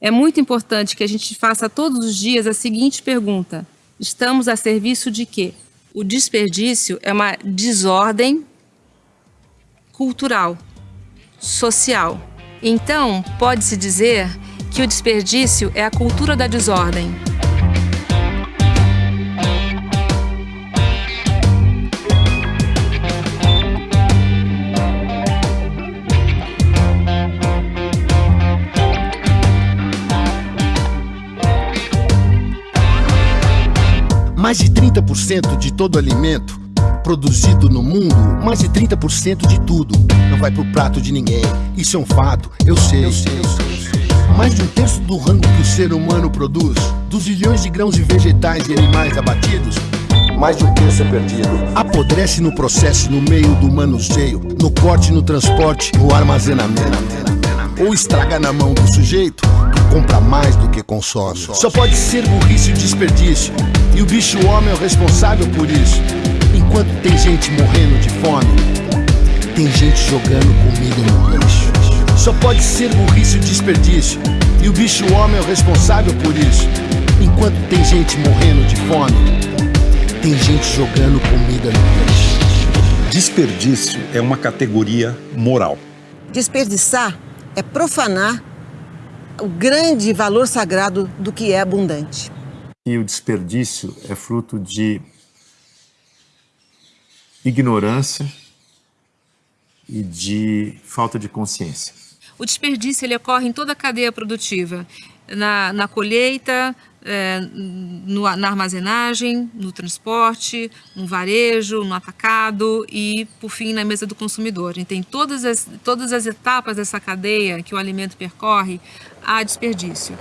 É muito importante que a gente faça todos os dias a seguinte pergunta: estamos a serviço de quê? O desperdício é uma desordem cultural, social. Então, pode-se dizer que o desperdício é a cultura da desordem. Mais de 30% de todo alimento produzido no mundo, mais de 30% de tudo não vai pro prato de ninguém. Isso é um fato, eu sei. Eu sei, eu sei. Mais de um terço do rango que o ser humano produz, dos milhões de grãos de vegetais e animais abatidos, mais de um terço é perdido. Apodrece no processo, no meio do manuseio, no corte, no transporte, no armazenamento. Ou estraga na mão do sujeito que compra mais do que consome. Só pode ser burrice e desperdício. E o bicho homem é o responsável por isso. Enquanto tem gente morrendo de fome, tem gente jogando comida no lixo. Só pode ser burrice e desperdício. E o bicho homem é o responsável por isso. Enquanto tem gente morrendo de fome, tem gente jogando comida no lixo. Desperdício é uma categoria moral. Desperdiçar é profanar o grande valor sagrado do que é abundante e o desperdício é fruto de ignorância e de falta de consciência. O desperdício ele ocorre em toda a cadeia produtiva, na, na colheita, é, no, na armazenagem, no transporte, no varejo, no atacado e, por fim, na mesa do consumidor. E tem todas as, todas as etapas dessa cadeia que o alimento percorre, há desperdício.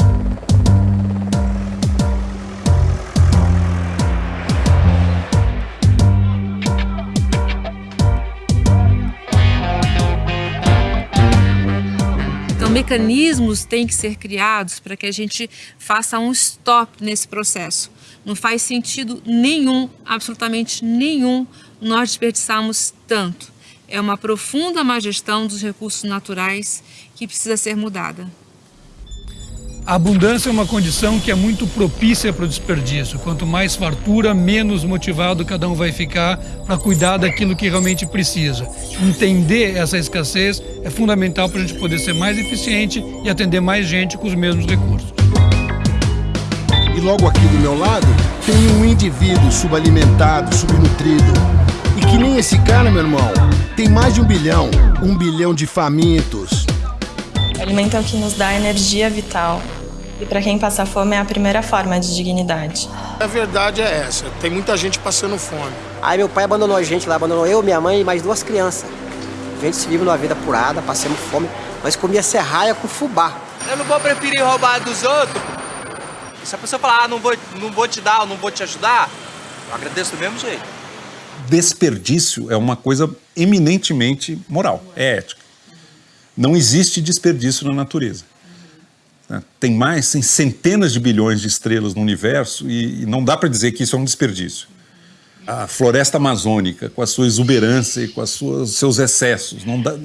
Mecanismos têm que ser criados para que a gente faça um stop nesse processo. Não faz sentido nenhum, absolutamente nenhum, nós desperdiçarmos tanto. É uma profunda má gestão dos recursos naturais que precisa ser mudada. A abundância é uma condição que é muito propícia para o desperdício. Quanto mais fartura, menos motivado cada um vai ficar para cuidar daquilo que realmente precisa. Entender essa escassez é fundamental para a gente poder ser mais eficiente e atender mais gente com os mesmos recursos. E logo aqui do meu lado tem um indivíduo subalimentado, subnutrido. E que nem esse cara, meu irmão, tem mais de um bilhão, um bilhão de famintos. O alimento é o que nos dá energia vital, e para quem passa fome é a primeira forma de dignidade. A verdade é essa, tem muita gente passando fome. Aí meu pai abandonou a gente lá, abandonou eu, minha mãe e mais duas crianças. A gente se vive numa vida apurada, passamos fome, mas comia serraia com fubá. Eu não vou preferir roubar dos outros. Se a pessoa falar, ah, não vou, não vou te dar, não vou te ajudar, eu agradeço do mesmo jeito. Desperdício é uma coisa eminentemente moral, é ética. Não existe desperdício na natureza. Né? Tem mais, tem centenas de bilhões de estrelas no universo e, e não dá para dizer que isso é um desperdício. A floresta amazônica, com a sua exuberância e com os seus excessos, não dá,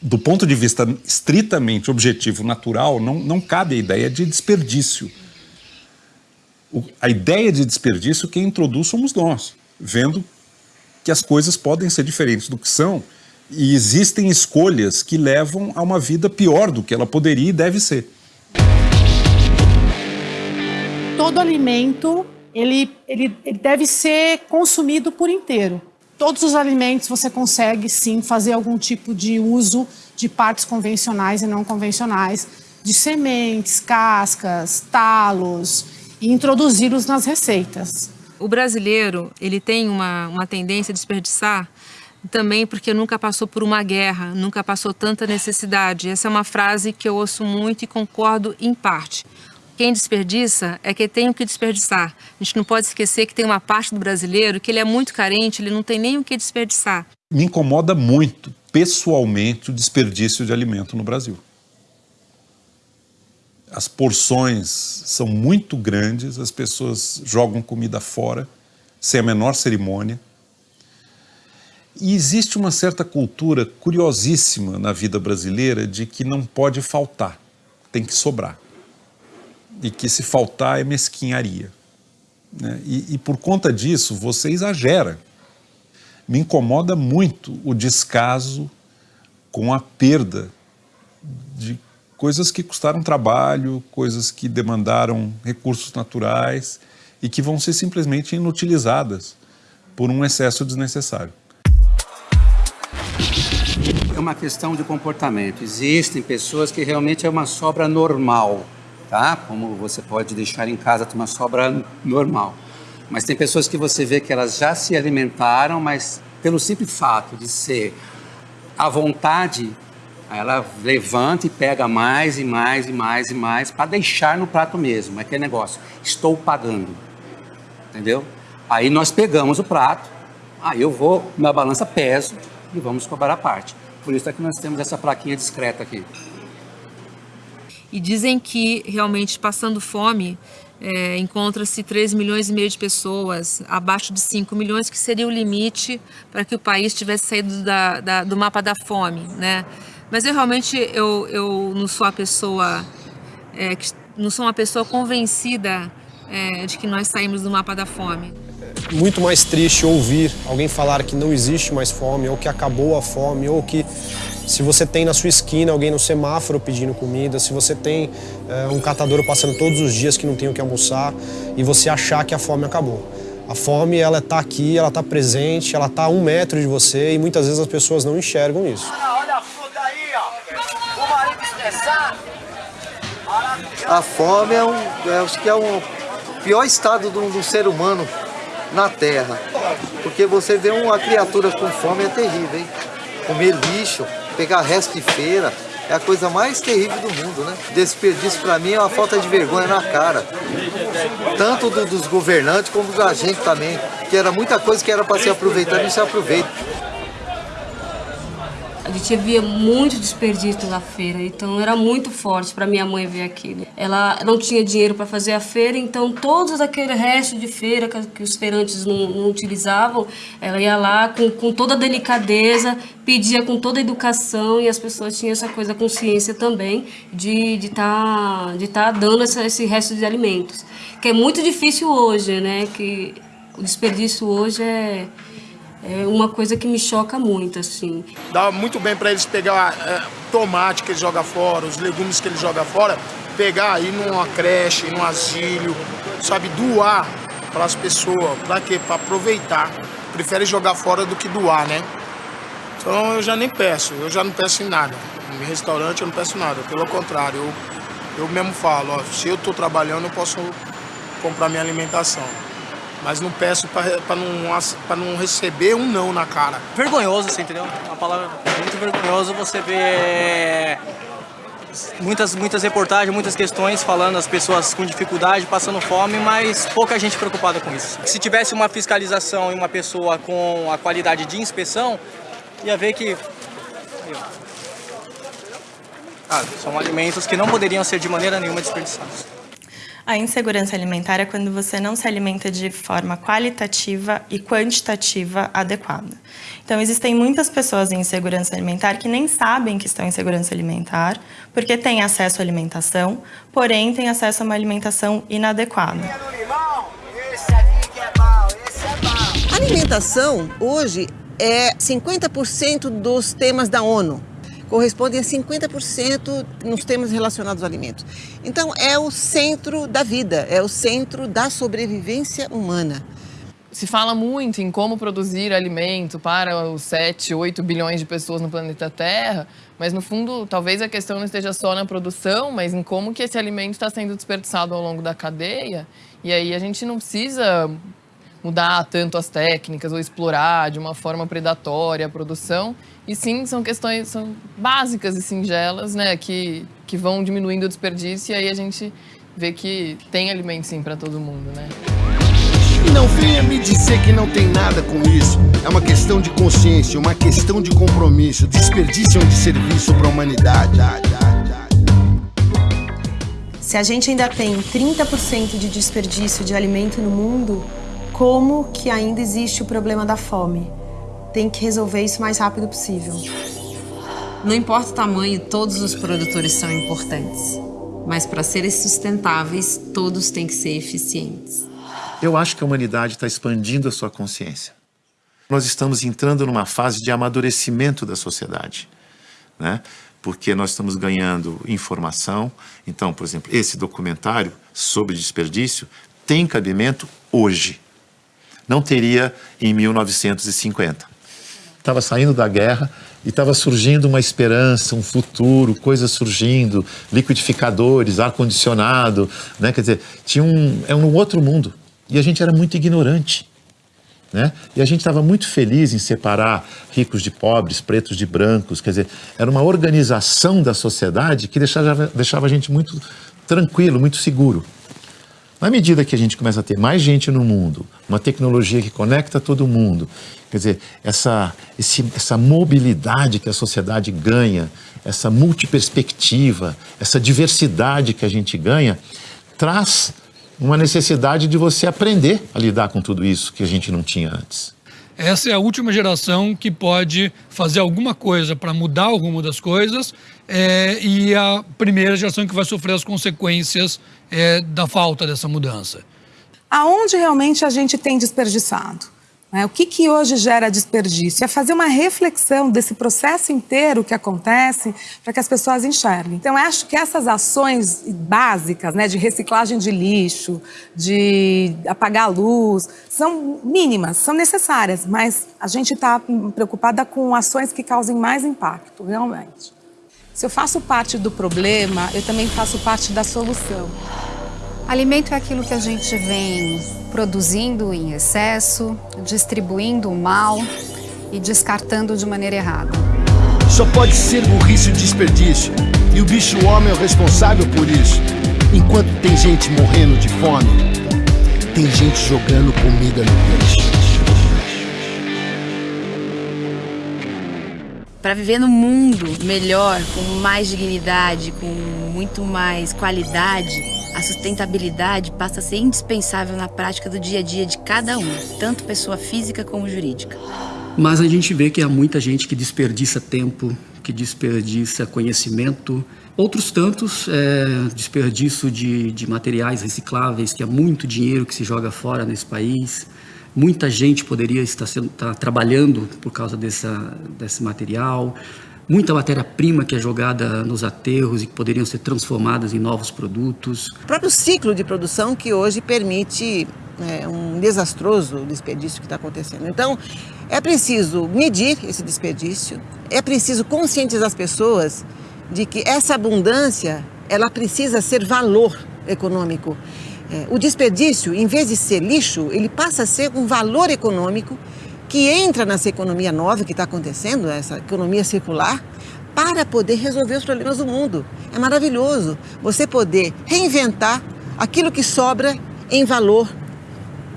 do ponto de vista estritamente objetivo, natural, não, não cabe a ideia de desperdício. O, a ideia de desperdício quem introduz somos nós, vendo que as coisas podem ser diferentes do que são e existem escolhas que levam a uma vida pior do que ela poderia e deve ser. Todo alimento ele, ele, ele deve ser consumido por inteiro. Todos os alimentos você consegue sim fazer algum tipo de uso de partes convencionais e não convencionais, de sementes, cascas, talos e introduzi-los nas receitas. O brasileiro ele tem uma, uma tendência a desperdiçar também porque nunca passou por uma guerra, nunca passou tanta necessidade. Essa é uma frase que eu ouço muito e concordo em parte. Quem desperdiça é que tem o que desperdiçar. A gente não pode esquecer que tem uma parte do brasileiro que ele é muito carente, ele não tem nem o que desperdiçar. Me incomoda muito, pessoalmente, o desperdício de alimento no Brasil. As porções são muito grandes, as pessoas jogam comida fora, sem a menor cerimônia. E existe uma certa cultura curiosíssima na vida brasileira de que não pode faltar, tem que sobrar. e que se faltar é mesquinharia. Né? E, e por conta disso, você exagera. Me incomoda muito o descaso com a perda de coisas que custaram trabalho, coisas que demandaram recursos naturais e que vão ser simplesmente inutilizadas por um excesso desnecessário. É uma questão de comportamento. Existem pessoas que realmente é uma sobra normal, tá? Como você pode deixar em casa uma sobra normal. Mas tem pessoas que você vê que elas já se alimentaram, mas pelo simples fato de ser à vontade, ela levanta e pega mais e mais e mais e mais para deixar no prato mesmo. É aquele negócio, estou pagando. Entendeu? Aí nós pegamos o prato, aí eu vou na balança peso e vamos cobrar a parte. Por isso é que nós temos essa plaquinha discreta aqui. E dizem que realmente passando fome é, encontra-se 3 milhões e meio de pessoas, abaixo de 5 milhões, que seria o limite para que o país tivesse saído da, da, do mapa da fome, né? Mas eu realmente eu, eu não sou a pessoa, é, não sou uma pessoa convencida é, de que nós saímos do mapa da fome. Muito mais triste ouvir alguém falar que não existe mais fome, ou que acabou a fome, ou que se você tem na sua esquina alguém no semáforo pedindo comida, se você tem é, um catador passando todos os dias que não tem o que almoçar e você achar que a fome acabou. A fome, ela está aqui, ela está presente, ela está a um metro de você e muitas vezes as pessoas não enxergam isso. Olha a fruta aí, ó. O marido estressado. A fome é um, é, acho que é o pior estado do, do ser humano na Terra. Porque você vê uma criatura com fome é terrível, hein? Comer lixo, pegar resto de feira, é a coisa mais terrível do mundo, né? Desperdício para mim é uma falta de vergonha na cara. Tanto do, dos governantes como da gente também. Que era muita coisa que era para se aproveitar e não se aproveita. A gente via muito desperdício na feira, então era muito forte para minha mãe ver aquilo. Ela não tinha dinheiro para fazer a feira, então todos aquele resto de feira que, que os feirantes não, não, utilizavam, ela ia lá com, com toda a delicadeza, pedia com toda a educação e as pessoas tinham essa coisa, consciência também de estar de tá, de tá dando essa, esse resto de alimentos. Que é muito difícil hoje, né? Que o desperdício hoje é é uma coisa que me choca muito, assim. Dá muito bem para eles pegar é, tomate que eles jogam fora, os legumes que eles jogam fora, pegar aí numa creche, num asilo, sabe, doar para as pessoas. Para quê? Para aproveitar. Prefere jogar fora do que doar, né? Então eu já nem peço, eu já não peço em nada. Em restaurante eu não peço nada, pelo contrário, eu, eu mesmo falo, ó, se eu estou trabalhando eu posso comprar minha alimentação mas não peço para não, não receber um não na cara. Vergonhoso, você entendeu? Uma palavra muito vergonhoso você ver muitas, muitas reportagens, muitas questões falando as pessoas com dificuldade, passando fome, mas pouca gente preocupada com isso. Se tivesse uma fiscalização e uma pessoa com a qualidade de inspeção, ia ver que ah, são alimentos que não poderiam ser de maneira nenhuma desperdiçados. A insegurança alimentar é quando você não se alimenta de forma qualitativa e quantitativa adequada. Então, existem muitas pessoas em insegurança alimentar que nem sabem que estão em insegurança alimentar, porque têm acesso à alimentação, porém têm acesso a uma alimentação inadequada. Alimentação, hoje, é 50% dos temas da ONU correspondem a 50% nos temas relacionados aos alimentos. Então, é o centro da vida, é o centro da sobrevivência humana. Se fala muito em como produzir alimento para os 7, 8 bilhões de pessoas no planeta Terra, mas no fundo, talvez a questão não esteja só na produção, mas em como que esse alimento está sendo desperdiçado ao longo da cadeia. E aí a gente não precisa mudar tanto as técnicas ou explorar de uma forma predatória a produção. E sim, são questões são básicas e singelas, né, que, que vão diminuindo o desperdício e aí a gente vê que tem alimento sim para todo mundo, né? Não venha me dizer que não tem nada com isso. É uma questão de consciência, uma questão de compromisso. Desperdício é um serviço para a humanidade. Se a gente ainda tem 30% de desperdício de alimento no mundo, como que ainda existe o problema da fome. Tem que resolver isso o mais rápido possível. Não importa o tamanho, todos os produtores são importantes. mas para serem sustentáveis, todos têm que ser eficientes. Eu acho que a humanidade está expandindo a sua consciência. Nós estamos entrando numa fase de amadurecimento da sociedade, né? porque nós estamos ganhando informação. Então, por exemplo, esse documentário sobre desperdício tem cabimento hoje. Não teria em 1950. Estava saindo da guerra, e estava surgindo uma esperança, um futuro, coisas surgindo, liquidificadores, ar-condicionado, né? quer dizer, tinha um, é um outro mundo. E a gente era muito ignorante. Né? E a gente estava muito feliz em separar ricos de pobres, pretos de brancos, quer dizer, era uma organização da sociedade que deixava, deixava a gente muito tranquilo, muito seguro. Na medida que a gente começa a ter mais gente no mundo, uma tecnologia que conecta todo mundo, quer dizer, essa, esse, essa mobilidade que a sociedade ganha, essa multiperspectiva, essa diversidade que a gente ganha, traz uma necessidade de você aprender a lidar com tudo isso que a gente não tinha antes. Essa é a última geração que pode fazer alguma coisa para mudar o rumo das coisas é, e a primeira geração que vai sofrer as consequências é, da falta dessa mudança. Aonde realmente a gente tem desperdiçado? Né? O que, que hoje gera desperdício? É fazer uma reflexão desse processo inteiro que acontece para que as pessoas enxerguem. Então, acho que essas ações básicas né, de reciclagem de lixo, de apagar a luz, são mínimas, são necessárias, mas a gente está preocupada com ações que causem mais impacto, realmente. Se eu faço parte do problema, eu também faço parte da solução. Alimento é aquilo que a gente vem produzindo em excesso, distribuindo mal e descartando de maneira errada. Só pode ser burrice e desperdício. E o bicho homem é o responsável por isso. Enquanto tem gente morrendo de fome, tem gente jogando comida no lixo. Para viver no mundo melhor, com mais dignidade, com muito mais qualidade, a sustentabilidade passa a ser indispensável na prática do dia a dia de cada um, tanto pessoa física como jurídica. Mas a gente vê que há muita gente que desperdiça tempo, que desperdiça conhecimento, outros tantos é, desperdício de, de materiais recicláveis, que há muito dinheiro que se joga fora nesse país. Muita gente poderia estar, sendo, estar trabalhando por causa dessa, desse material. Muita matéria-prima que é jogada nos aterros e que poderiam ser transformadas em novos produtos. O próprio ciclo de produção que hoje permite é, um desastroso desperdício que está acontecendo. Então, é preciso medir esse desperdício, é preciso conscientizar as pessoas de que essa abundância ela precisa ser valor econômico. É, o desperdício, em vez de ser lixo, ele passa a ser um valor econômico que entra nessa economia nova que está acontecendo, essa economia circular, para poder resolver os problemas do mundo. É maravilhoso você poder reinventar aquilo que sobra em valor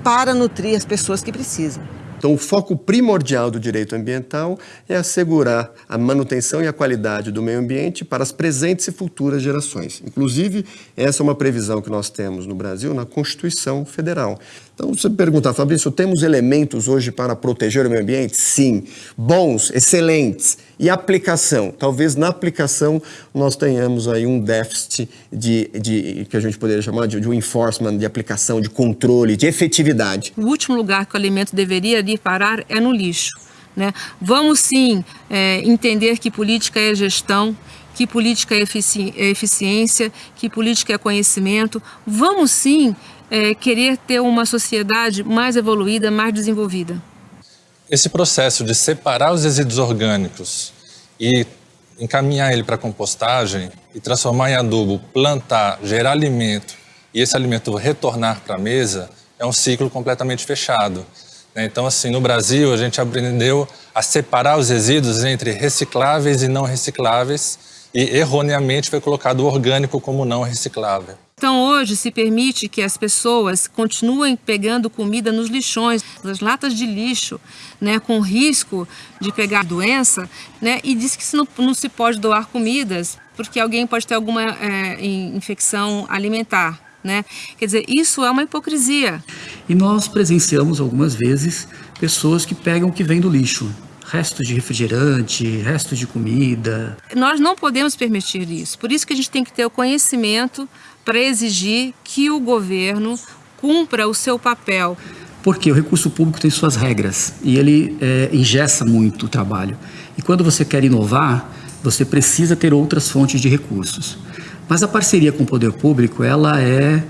para nutrir as pessoas que precisam. Então, o foco primordial do direito ambiental é assegurar a manutenção e a qualidade do meio ambiente para as presentes e futuras gerações. Inclusive, essa é uma previsão que nós temos no Brasil na Constituição Federal. Então, você pergunta, Fabrício, temos elementos hoje para proteger o meio ambiente? Sim. Bons, excelentes. E aplicação? Talvez na aplicação nós tenhamos aí um déficit de, de que a gente poderia chamar de, de um enforcement, de aplicação, de controle, de efetividade. O último lugar que o alimento deveria ir parar é no lixo. Né? Vamos sim é, entender que política é gestão, que política é, efici é eficiência, que política é conhecimento. Vamos sim é, querer ter uma sociedade mais evoluída, mais desenvolvida. Esse processo de separar os resíduos orgânicos e encaminhar ele para compostagem e transformar em adubo, plantar, gerar alimento e esse alimento retornar para a mesa é um ciclo completamente fechado. Né? Então, assim, no Brasil, a gente aprendeu a separar os resíduos entre recicláveis e não recicláveis e, erroneamente, foi colocado o orgânico como não reciclável. Então hoje se permite que as pessoas continuem pegando comida nos lixões, nas latas de lixo, né, com risco de pegar doença, né, e diz que não, não se pode doar comidas porque alguém pode ter alguma é, infecção alimentar. Né? Quer dizer, isso é uma hipocrisia. E nós presenciamos algumas vezes pessoas que pegam o que vem do lixo, restos de refrigerante, restos de comida. Nós não podemos permitir isso. Por isso que a gente tem que ter o conhecimento para exigir que o governo cumpra o seu papel. Porque o recurso público tem suas regras e ele é, muito o trabalho. E quando você quer inovar, você precisa ter outras fontes de recursos. Mas a parceria com o poder público, ela é,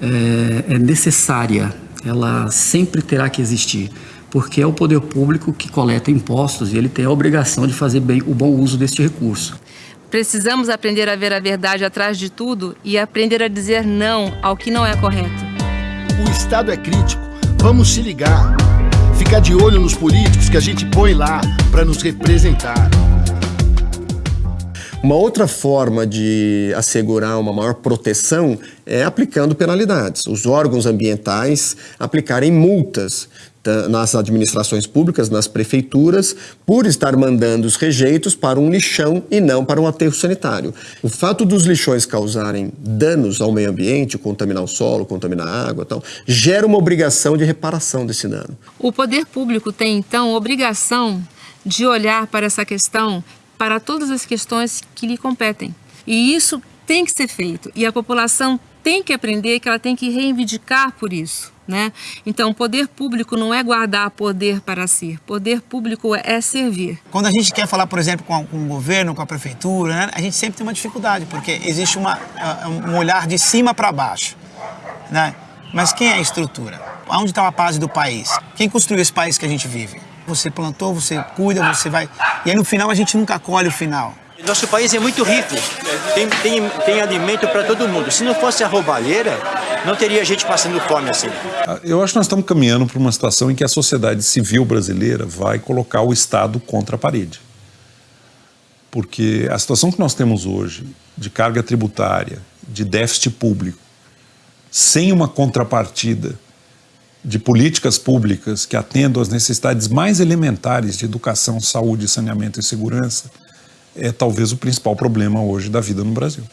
é, é necessária, ela sempre terá que existir porque é o poder público que coleta impostos e ele tem a obrigação de fazer bem o bom uso deste recurso. Precisamos aprender a ver a verdade atrás de tudo e aprender a dizer não ao que não é correto. O Estado é crítico, vamos se ligar. Ficar de olho nos políticos que a gente põe lá para nos representar. Uma outra forma de assegurar uma maior proteção é aplicando penalidades. Os órgãos ambientais aplicarem multas nas administrações públicas, nas prefeituras, por estar mandando os rejeitos para um lixão e não para um aterro sanitário. O fato dos lixões causarem danos ao meio ambiente, contaminar o solo, contaminar a água, tal, gera uma obrigação de reparação desse dano. O poder público tem então obrigação de olhar para essa questão, para todas as questões que lhe competem. E isso tem que ser feito. E a população tem que aprender que ela tem que reivindicar por isso. Né? Então, poder público não é guardar poder para si, poder público é servir. Quando a gente quer falar, por exemplo, com, com o governo, com a prefeitura, né? a gente sempre tem uma dificuldade, porque existe uma, um olhar de cima para baixo. Né? Mas quem é a estrutura? Onde está a base do país? Quem construiu esse país que a gente vive? Você plantou, você cuida, você vai... E aí no final a gente nunca colhe o final. Nosso país é muito rico, tem, tem, tem alimento para todo mundo. Se não fosse a roubalheira, não teria gente passando fome assim. Eu acho que nós estamos caminhando para uma situação em que a sociedade civil brasileira vai colocar o Estado contra a parede. Porque a situação que nós temos hoje, de carga tributária, de déficit público, sem uma contrapartida de políticas públicas que atendam às necessidades mais elementares de educação, saúde, saneamento e segurança, é talvez o principal problema hoje da vida no Brasil.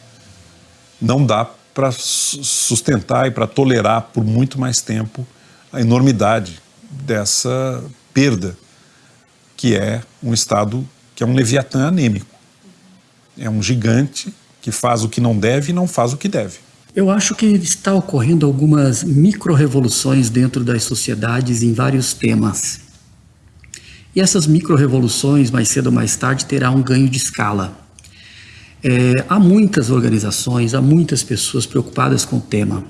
Não dá para sustentar e para tolerar por muito mais tempo a enormidade dessa perda, que é um Estado que é um leviatã anêmico. É um gigante que faz o que não deve e não faz o que deve. Eu acho que está ocorrendo algumas micro-revoluções dentro das sociedades em vários temas. E essas micro-revoluções, mais cedo ou mais tarde, terá um ganho de escala. É, há muitas organizações, há muitas pessoas preocupadas com o tema.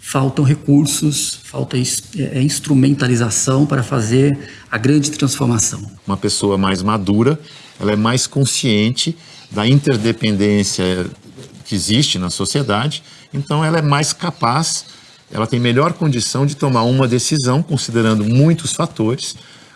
Faltam recursos, falta é, instrumentalização para fazer a grande transformação. Uma pessoa mais madura, ela é mais consciente da interdependência que existe na sociedade, então ela é mais capaz, ela tem melhor condição de tomar uma decisão, considerando muitos fatores,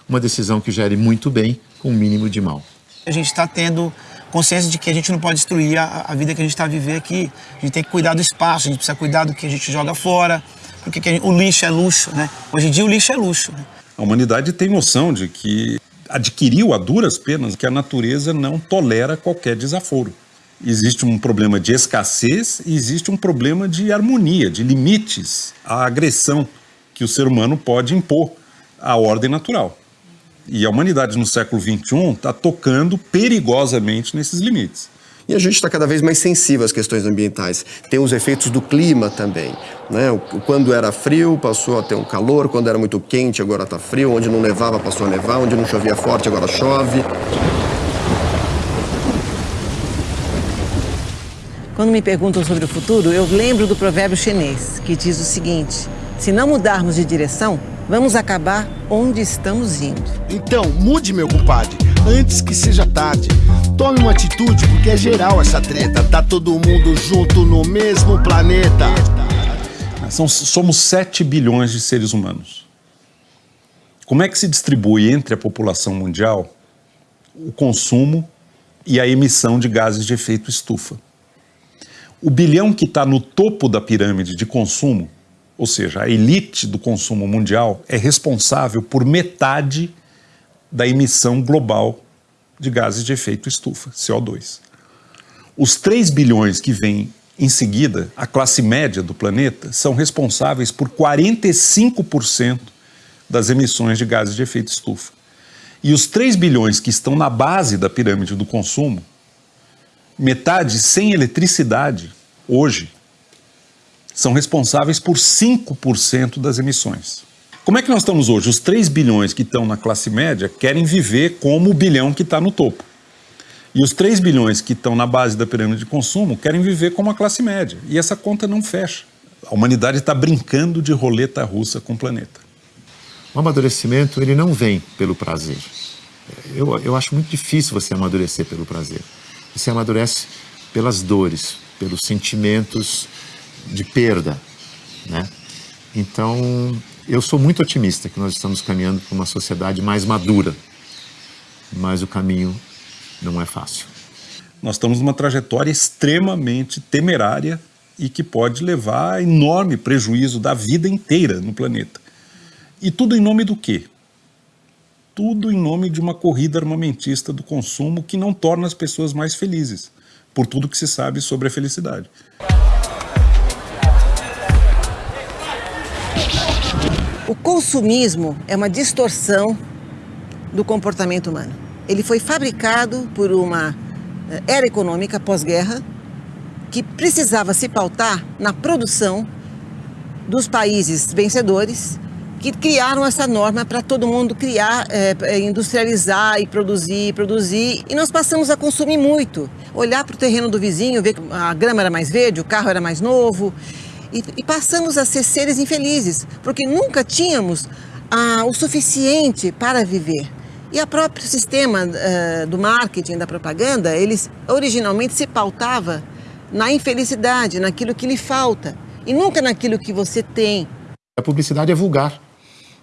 uma decisão que gere muito bem com o mínimo de mal. A gente está tendo consciência de que a gente não pode destruir a, a vida que a gente está vivendo aqui. A gente tem que cuidar do espaço, a gente precisa cuidar do que a gente joga fora, porque gente, o lixo é luxo, né? Hoje em dia o lixo é luxo. Né? A humanidade tem noção de que adquiriu a duras penas que a natureza não tolera qualquer desaforo. Existe um problema de escassez e existe um problema de harmonia, de limites à agressão que o ser humano pode impor à ordem natural. E a humanidade no século XXI está tocando perigosamente nesses limites. E a gente está cada vez mais sensível às questões ambientais. Tem os efeitos do clima também. Né? Quando era frio, passou a ter um calor. Quando era muito quente, agora está frio. Onde não nevava, passou a nevar. Onde não chovia forte, agora chove. Quando me perguntam sobre o futuro, eu lembro do provérbio chinês, que diz o seguinte: se não mudarmos de direção, vamos acabar onde estamos indo. Então, mude, meu compadre, antes que seja tarde. Tome uma atitude, porque é geral essa treta. Tá todo mundo junto no mesmo planeta. São, somos 7 bilhões de seres humanos. Como é que se distribui entre a população mundial o consumo e a emissão de gases de efeito estufa? O bilhão que está no topo da pirâmide de consumo ou seja, a elite do consumo mundial é responsável por metade da emissão global de gases de efeito estufa, CO2. Os 3 bilhões que vêm em seguida, a classe média do planeta, são responsáveis por 45% das emissões de gases de efeito estufa. E os 3 bilhões que estão na base da pirâmide do consumo, metade sem eletricidade, hoje, são responsáveis por 5% das emissões. Como é que nós estamos hoje? Os 3 bilhões que estão na classe média querem viver como o bilhão que está no topo. E os 3 bilhões que estão na base da pirâmide de consumo querem viver como a classe média. E essa conta não fecha. A humanidade está brincando de roleta russa com o planeta. O amadurecimento ele não vem pelo prazer. Eu, eu acho muito difícil você amadurecer pelo prazer. Você amadurece pelas dores, pelos sentimentos de perda, né? Então, eu sou muito otimista que nós estamos caminhando para uma sociedade mais madura, mas o caminho não é fácil. Nós estamos numa trajetória extremamente temerária e que pode levar a enorme prejuízo da vida inteira no planeta. E tudo em nome do quê? Tudo em nome de uma corrida armamentista do consumo que não torna as pessoas mais felizes, por tudo que se sabe sobre a felicidade. O consumismo é uma distorção do comportamento humano. Ele foi fabricado por uma eh, era econômica pós-guerra que precisava se pautar na produção dos países vencedores que criaram essa norma para todo mundo criar, é, industrializar e produzir, produzir. E nós passamos a consumir muito. Olhar para o terreno do vizinho, ver que a grama era mais verde, o carro era mais novo. E, e passamos a ser seres infelizes, porque nunca tínhamos ah, o suficiente para viver. E o próprio sistema uh, do marketing, da propaganda, eles originalmente se pautava na infelicidade, naquilo que lhe falta, e nunca naquilo que você tem. A publicidade é vulgar,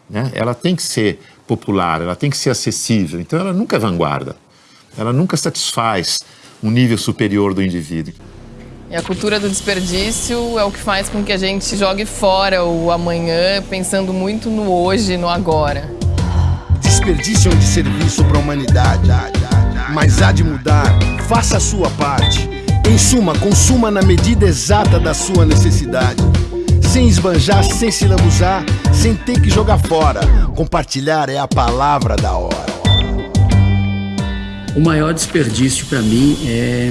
né? ela tem que ser popular, ela tem que ser acessível, então ela nunca é vanguarda, ela nunca satisfaz um nível superior do indivíduo. E a cultura do desperdício é o que faz com que a gente jogue fora o amanhã, pensando muito no hoje e no agora. Desperdício é um desserviço para a humanidade, mas há de mudar. Faça a sua parte. Em suma, consuma na medida exata da sua necessidade. Sem esbanjar, sem se lambuzar, sem ter que jogar fora. Compartilhar é a palavra da hora. O maior desperdício para mim é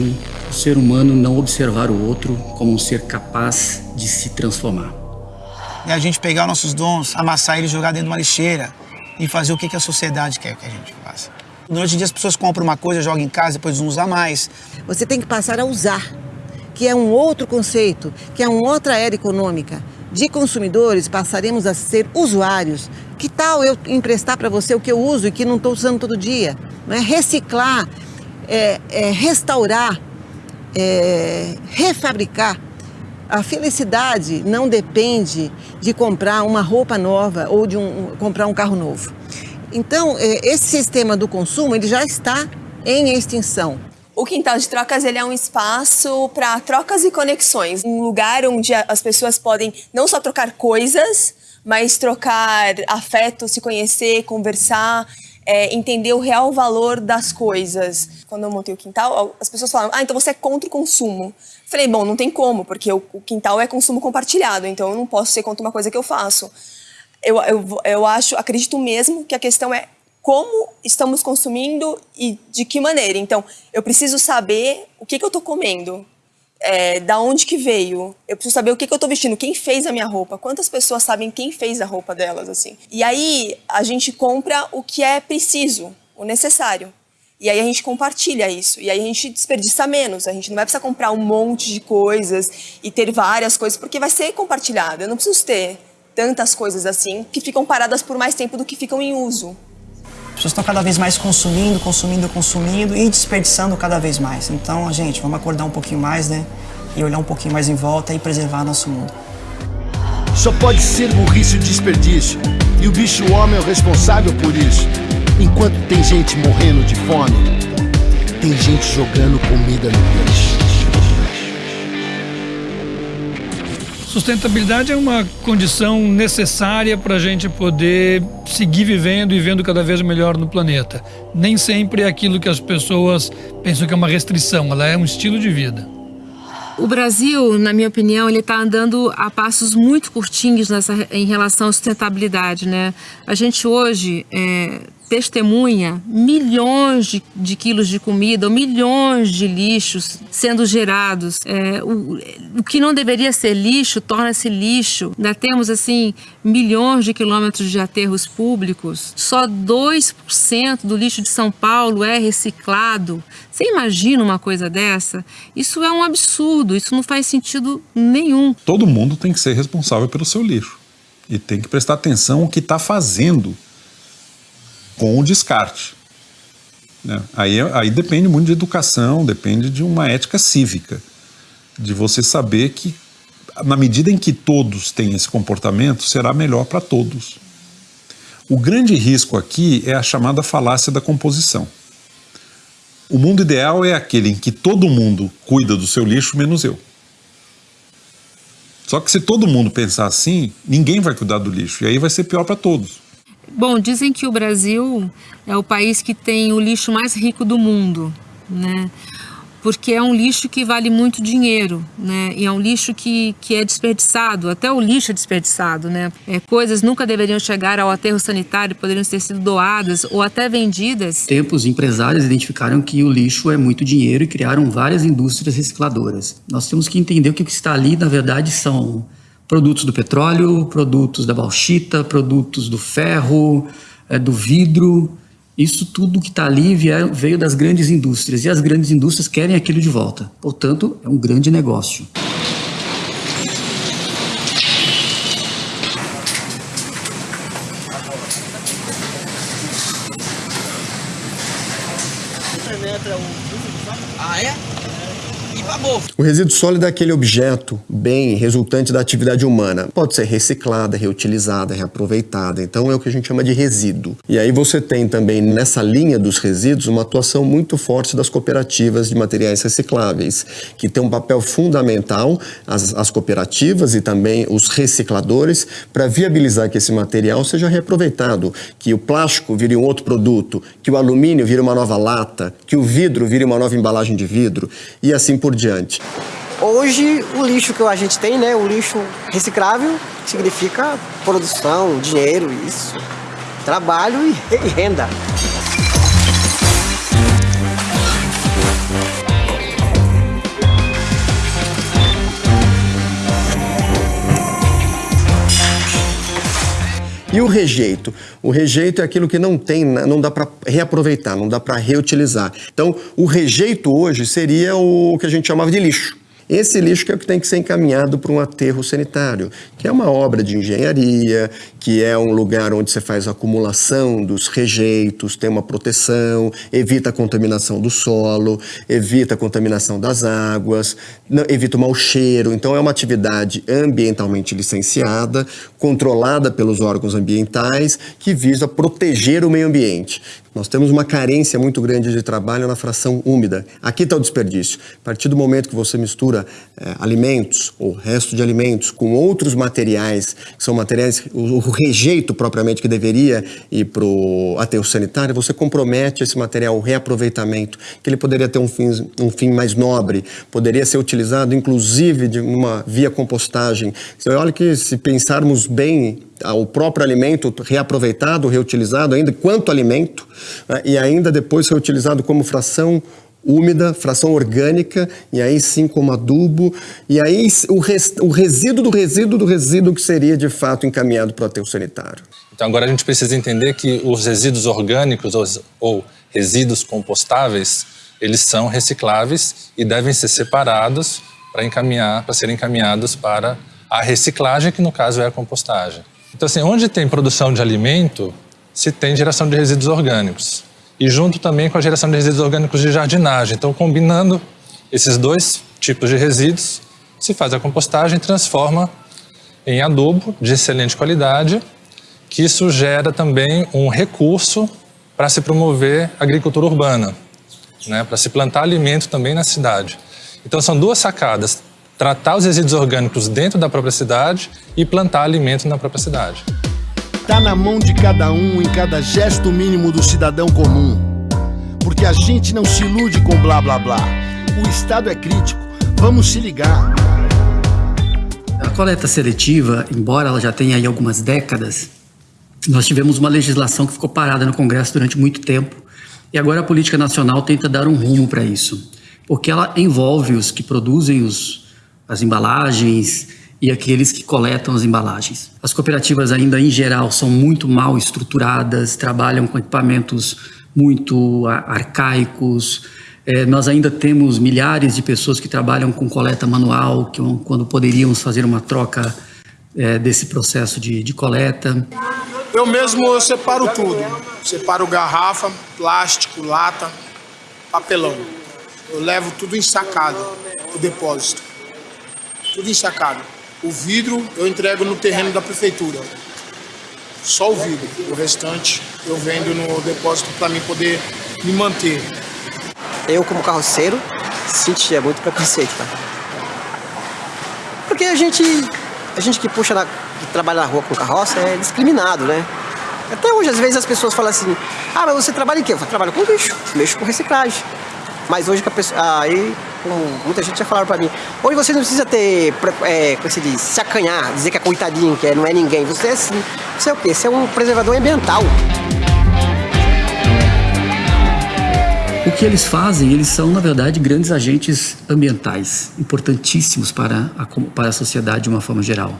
o ser humano não observar o outro como um ser capaz de se transformar. É a gente pegar nossos dons, amassar eles, jogar dentro de uma lixeira e fazer o que a sociedade quer que a gente faça. Hoje em dia as pessoas compram uma coisa, jogam em casa, depois não usam mais. Você tem que passar a usar, que é um outro conceito, que é uma outra era econômica. De consumidores passaremos a ser usuários. Que tal eu emprestar para você o que eu uso e que não estou usando todo dia? Não é? Reciclar, é, é restaurar é, refabricar. A felicidade não depende de comprar uma roupa nova ou de um, comprar um carro novo. Então, é, esse sistema do consumo ele já está em extinção. O quintal de trocas ele é um espaço para trocas e conexões, um lugar onde as pessoas podem não só trocar coisas, mas trocar afeto, se conhecer, conversar é, entender o real valor das coisas. Quando eu montei o quintal, as pessoas falaram, ah, então você é contra o consumo. Falei, bom, não tem como, porque o, o quintal é consumo compartilhado, então eu não posso ser contra uma coisa que eu faço. Eu, eu, eu acho, acredito mesmo que a questão é como estamos consumindo e de que maneira. Então, eu preciso saber o que, que eu estou comendo, é, da onde que veio. Eu preciso saber o que, que eu estou vestindo, quem fez a minha roupa, quantas pessoas sabem quem fez a roupa delas, assim. E aí a gente compra o que é preciso, o necessário. E aí a gente compartilha isso. E aí a gente desperdiça menos. A gente não vai precisar comprar um monte de coisas e ter várias coisas, porque vai ser compartilhado. Eu não preciso ter tantas coisas assim que ficam paradas por mais tempo do que ficam em uso. As pessoas estão cada vez mais consumindo, consumindo, consumindo e desperdiçando cada vez mais. Então, gente, vamos acordar um pouquinho mais, né? E olhar um pouquinho mais em volta e preservar nosso mundo. Só pode ser burrice o desperdício. E o bicho homem é o responsável por isso. Enquanto tem gente morrendo de fome, tem gente jogando comida no lixo. Sustentabilidade é uma condição necessária para a gente poder seguir vivendo e vendo cada vez melhor no planeta. Nem sempre é aquilo que as pessoas pensam que é uma restrição, ela é um estilo de vida. O Brasil, na minha opinião, ele está andando a passos muito curtinhos nessa, em relação à sustentabilidade, né? A gente hoje é, testemunha milhões de, de, quilos de comida milhões de lixos sendo gerados. É, o, o, que não deveria ser lixo torna-se lixo. Ainda temos assim milhões de quilômetros de aterros públicos. Só 2% do lixo de São Paulo é reciclado. Você imagina uma coisa dessa? Isso é um absurdo, isso não faz sentido nenhum. Todo mundo tem que ser responsável pelo seu lixo e tem que prestar atenção o que está fazendo com o descarte. Né? Aí, aí depende muito de educação, depende de uma ética cívica, de você saber que na medida em que todos têm esse comportamento, será melhor para todos. O grande risco aqui é a chamada falácia da composição. O mundo ideal é aquele em que todo mundo cuida do seu lixo, menos eu. Só que se todo mundo pensar assim, ninguém vai cuidar do lixo, e aí vai ser pior para todos. Bom, dizem que o Brasil é o país que tem o lixo mais rico do mundo, né? Porque é um lixo que vale muito dinheiro, né? E é um lixo que, que é desperdiçado, até o lixo é desperdiçado, né? É, coisas nunca deveriam chegar ao aterro sanitário, poderiam ter sido doadas ou até vendidas. Tempos, empresários identificaram que o lixo é muito dinheiro e criaram várias indústrias recicladoras. Nós temos que entender que o que está ali, na verdade, são produtos do petróleo, produtos da bauxita, produtos do ferro, é, do vidro. Isso tudo que está ali veio das grandes indústrias e as grandes indústrias querem aquilo de volta. Portanto, é um grande negócio. O resíduo sólido é aquele objeto, bem, resultante da atividade humana. Pode ser reciclada, reutilizada, reaproveitada. Então é o que a gente chama de resíduo. E aí você tem também nessa linha dos resíduos uma atuação muito forte das cooperativas de materiais recicláveis, que tem um papel fundamental, as, as cooperativas e também os recicladores, para viabilizar que esse material seja reaproveitado, que o plástico vire um outro produto, que o alumínio vire uma nova lata, que o vidro vire uma nova embalagem de vidro e assim por diante. Hoje, o lixo que a gente tem, né, o lixo reciclável, significa produção, dinheiro, isso, trabalho e renda. E o rejeito? O rejeito é aquilo que não tem, não dá para reaproveitar, não dá para reutilizar. Então, o rejeito hoje seria o que a gente chamava de lixo. Esse lixo que é o que tem que ser encaminhado para um aterro sanitário, que é uma obra de engenharia, que é um lugar onde você faz acumulação dos rejeitos, tem uma proteção, evita a contaminação do solo, evita a contaminação das águas, evita o mau cheiro. Então é uma atividade ambientalmente licenciada, controlada pelos órgãos ambientais, que visa proteger o meio ambiente. Nós temos uma carência muito grande de trabalho na fração úmida. Aqui está o desperdício. A partir do momento que você mistura é, alimentos ou resto de alimentos com outros materiais, que são materiais, o, o rejeito propriamente que deveria ir para o aterro sanitário, você compromete esse material, o reaproveitamento, que ele poderia ter um fim, um fim mais nobre, poderia ser utilizado inclusive de uma via compostagem. Você olha que se pensarmos bem o próprio alimento reaproveitado, reutilizado ainda quanto alimento né, e ainda depois reutilizado como fração úmida, fração orgânica, e aí sim como adubo, e aí o, res, o resíduo do resíduo do resíduo que seria de fato encaminhado para o aterro sanitário. Então agora a gente precisa entender que os resíduos orgânicos ou, ou resíduos compostáveis, eles são recicláveis e devem ser separados para encaminhar, para serem encaminhados para a reciclagem, que no caso é a compostagem. Então, assim, onde tem produção de alimento, se tem geração de resíduos orgânicos. E junto também com a geração de resíduos orgânicos de jardinagem. Então, combinando esses dois tipos de resíduos, se faz a compostagem e transforma em adubo de excelente qualidade, que isso gera também um recurso para se promover a agricultura urbana, né, para se plantar alimento também na cidade. Então são duas sacadas, tratar os resíduos orgânicos dentro da própria cidade e plantar alimento na própria cidade. Tá na mão de cada um, em cada gesto mínimo do cidadão comum. Porque a gente não se ilude com blá blá blá. O Estado é crítico, vamos se ligar. A coleta seletiva, embora ela já tenha aí algumas décadas, Nós tivemos uma legislação que ficou parada no Congresso durante muito tempo e agora a política nacional tenta dar um rumo para isso, porque ela envolve os que produzem os, as embalagens e aqueles que coletam as embalagens. As cooperativas ainda em geral são muito mal estruturadas, trabalham com equipamentos muito arcaicos. É, nós ainda temos milhares de pessoas que trabalham com coleta manual, que quando poderíamos fazer uma troca é, desse processo de, de coleta. Eu mesmo eu separo tudo. Separo garrafa, plástico, lata, papelão. Eu levo tudo ensacado o depósito. Tudo ensacado. O vidro eu entrego no terreno da prefeitura. Só o vidro. O restante eu vendo no depósito para mim poder me manter. Eu, como carroceiro, sentia muito preconceito, tá? Porque a gente, a gente que puxa, na, que trabalha na rua com carroça é discriminado, né? Até hoje, às vezes, as pessoas falam assim, ah, mas você trabalha em quê? Eu trabalho com lixo, mexo com reciclagem. Mas hoje, pessoa, aí, como muita gente já falaram pra mim, hoje você não precisa ter, é, como se diz, se acanhar, dizer que é coitadinho, que é, não é ninguém. Você é assim, você é o quê? Você é um preservador ambiental. O que eles fazem, eles são, na verdade, grandes agentes ambientais, importantíssimos para a, para a sociedade de uma forma geral.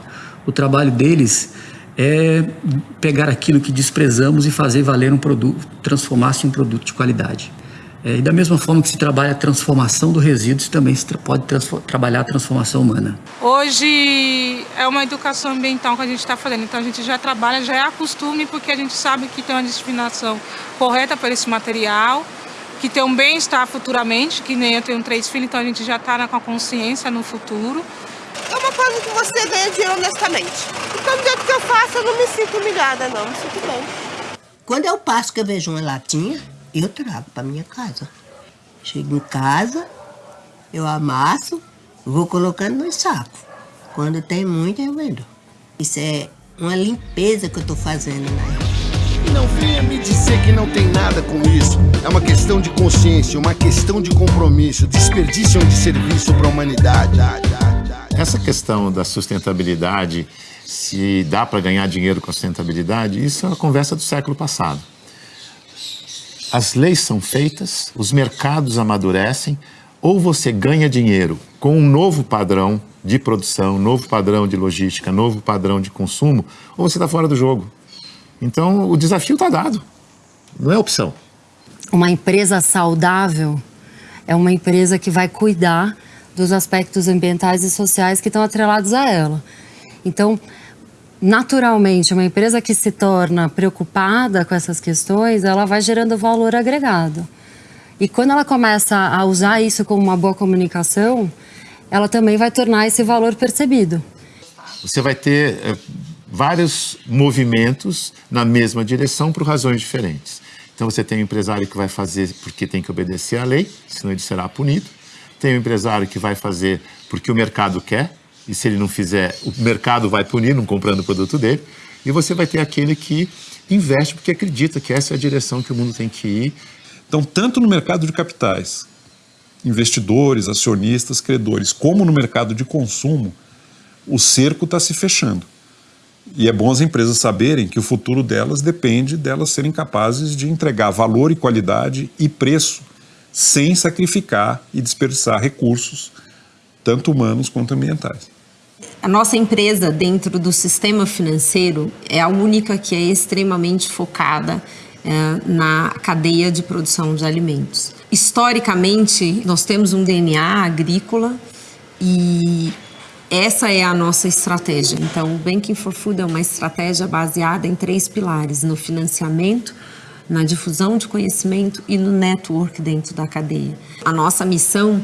O trabalho deles é pegar aquilo que desprezamos e fazer valer um produto, transformar-se em um produto de qualidade. É, e da mesma forma que se trabalha a transformação do resíduo, se também se tra pode trabalhar a transformação humana. Hoje é uma educação ambiental que a gente está fazendo, então a gente já trabalha, já é a costume, porque a gente sabe que tem uma destinação correta para esse material, que tem um bem-estar futuramente, que nem eu tenho três filhos, então a gente já está com a consciência no futuro. É uma coisa que você ganha dinheiro honestamente. Então, do jeito que eu faço, eu não me sinto humilhada, não, me sinto bem. Quando eu passo que eu vejo uma latinha, eu trago para minha casa. Chego em casa, eu amasso, vou colocando no saco. Quando tem muito, eu vendo. Isso é uma limpeza que eu estou fazendo na E não venha me dizer que não tem nada com isso. É uma questão de consciência, uma questão de compromisso. Desperdício de serviço para a humanidade. Essa questão da sustentabilidade, se dá para ganhar dinheiro com a sustentabilidade, isso é uma conversa do século passado. As leis são feitas, os mercados amadurecem, ou você ganha dinheiro com um novo padrão de produção, novo padrão de logística, novo padrão de consumo, ou você está fora do jogo. Então, o desafio está dado. Não é opção. Uma empresa saudável é uma empresa que vai cuidar dos aspectos ambientais e sociais que estão atrelados a ela. Então, naturalmente, uma empresa que se torna preocupada com essas questões, ela vai gerando valor agregado. E quando ela começa a usar isso como uma boa comunicação, ela também vai tornar esse valor percebido. Você vai ter é, vários movimentos na mesma direção por razões diferentes. Então você tem um empresário que vai fazer porque tem que obedecer à lei, senão ele será punido. Tem um empresário que vai fazer porque o mercado quer, e se ele não fizer, o mercado vai punir não comprando o produto dele. E você vai ter aquele que investe porque acredita que essa é a direção que o mundo tem que ir. Então, tanto no mercado de capitais, investidores, acionistas, credores, como no mercado de consumo, o cerco está se fechando. E é bom as empresas saberem que o futuro delas depende delas serem capazes de entregar valor e qualidade e preço sem sacrificar e desperdiçar recursos, tanto humanos quanto ambientais. A nossa empresa, dentro do sistema financeiro, é a única que é extremamente focada é, na cadeia de produção de alimentos. Historicamente, nós temos um DNA agrícola e essa é a nossa estratégia. Então, o Banking for Food é uma estratégia baseada em três pilares: no financiamento, na difusão de conhecimento e no network dentro da cadeia. A nossa missão